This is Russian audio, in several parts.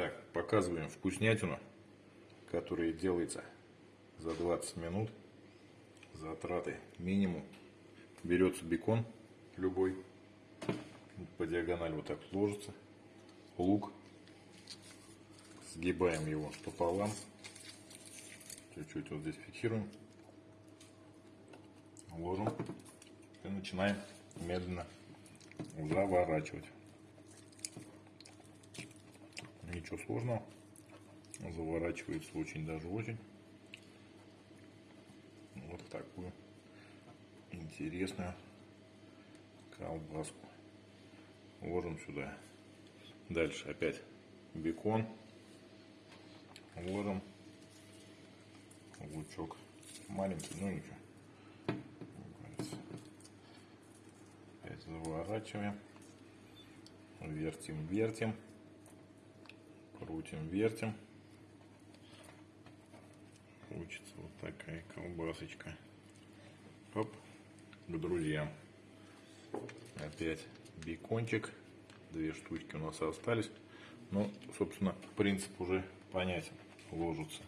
Так, показываем вкуснятину, которая делается за 20 минут. Затраты минимум. Берется бекон любой. По диагонали вот так ложится. Лук. Сгибаем его пополам. Чуть-чуть вот здесь фиксируем. Ложим. И начинаем медленно заворачивать. Ничего сложного. Заворачивается очень даже очень. Вот такую интересную колбаску. Ложим сюда. Дальше опять бекон. Ложим лучок. Маленький, но ничего. Опять заворачиваем. Вертим, вертим. Крутим, вертим. Получится вот такая колбасочка. Оп, к друзьям. Опять бекончик. Две штучки у нас остались. Ну, собственно, принцип уже понятен. Ложится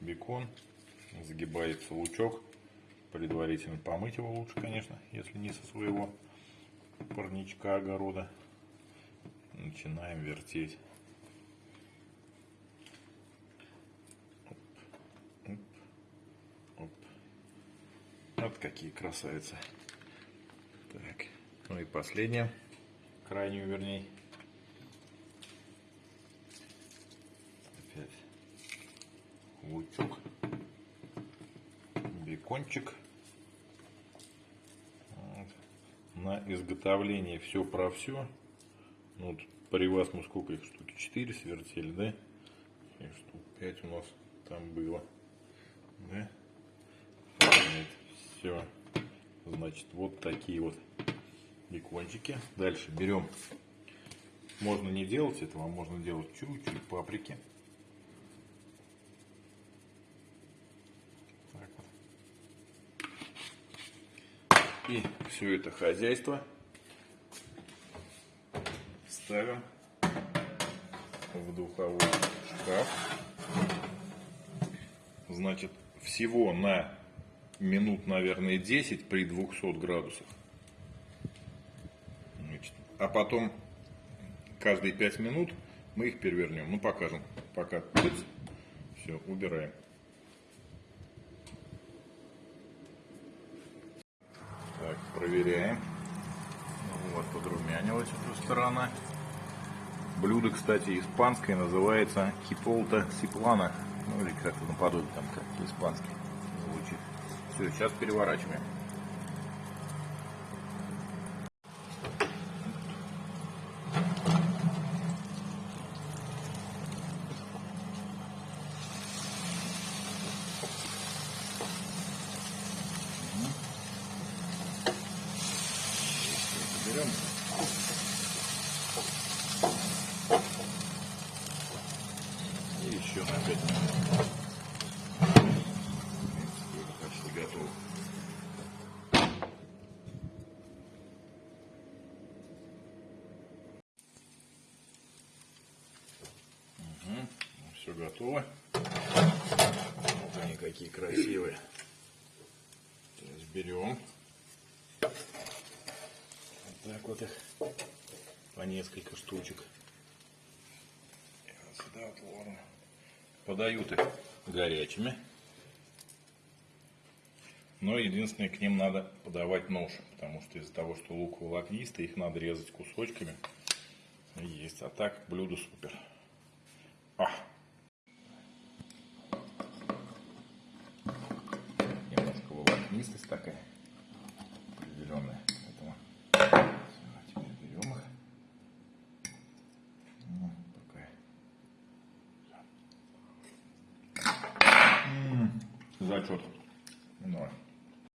бекон, загибается лучок. Предварительно помыть его лучше, конечно, если не со своего парничка огорода. Начинаем вертеть. Вот какие красавицы. Так, ну и последняя, крайнюю вернее. Опять лучок, бекончик. Вот. На изготовление все про все. Ну, вот при вас мы сколько их штуки? 4 свертели, да? И штук 5 у нас там было. Да? Все. Значит, вот такие вот бекончики. Дальше берем. Можно не делать этого, а можно делать чуть-чуть паприки. Так вот. И все это хозяйство ставим в духовой шкаф. Значит, всего на минут, наверное, 10 при 200 градусах. Значит, а потом каждые 5 минут мы их перевернем. Ну, покажем. Пока. Все, убираем. Так, проверяем. Ну, вот, подрумянилась эта сторона. Блюдо, кстати, испанское, называется киполта сиплана. Ну, или как-то наподобие там, как испанский. Все, сейчас переворачиваем. Берем. И еще на 5 минут. Угу, все готово. Вот они какие красивые. Сейчас берем. Вот так вот их по несколько штучек. И вот сюда вот ложим. Подают их горячими. Но единственное, к ним надо подавать нож, потому что из-за того, что лук волокнистый, их надо резать кусочками. Есть. А так блюдо супер. А! Немножко волокнистость такая определенная. Поэтому теперь берем их. Ну, -м, зачет.